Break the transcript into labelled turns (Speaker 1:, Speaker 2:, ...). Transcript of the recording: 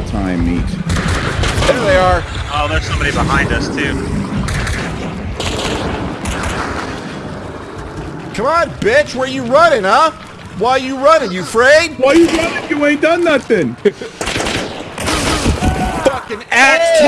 Speaker 1: the time meet.
Speaker 2: There they are.
Speaker 3: Oh, there's somebody behind us too.
Speaker 2: Come on, bitch. Where you running, huh? Why you running? You afraid?
Speaker 1: Why you running? You ain't done nothing.